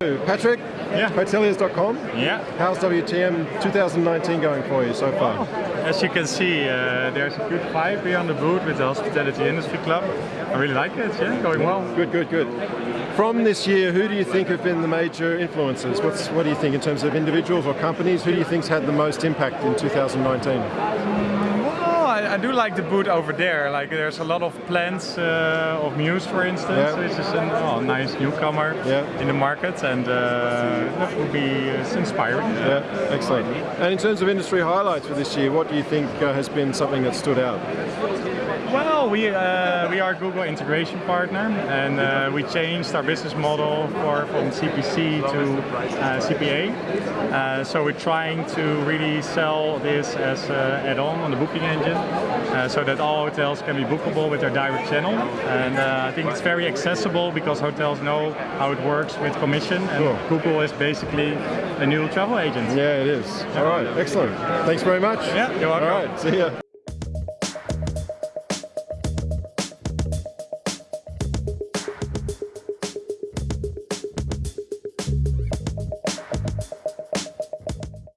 Patrick, Yeah. hoteliers.com. Yeah. How's WTM 2019 going for you so far? As you can see, uh, there's a good vibe here on the booth with the Hospitality Industry Club. I really like it, yeah, going well. Good, good, good. From this year, who do you think have been the major influences? What's, what do you think in terms of individuals or companies? Who do you think's had the most impact in 2019? I, do like the booth over there. Like there's a lot of plants uh, of Mews, for instance, Yeah. which is a oh, nice newcomer Yeah. in the market, and uh, that would be uh, inspiring. Yeah, excellent. And in terms of industry highlights for this year, what do you think uh, has been something that stood out? Well, we uh, we are Google integration partner, and uh, we changed our business model for from CPC to uh, CPA. Uh, so we're trying to really sell this as an add-on on the booking engine, uh, so that all hotels can be bookable with their direct channel. And uh, I think it's very accessible because hotels know how it works with commission, and Cool. Google is basically a new travel agent. Yeah, it is. All right, excellent. Thanks very much. Yeah, you're welcome. All right, see ya.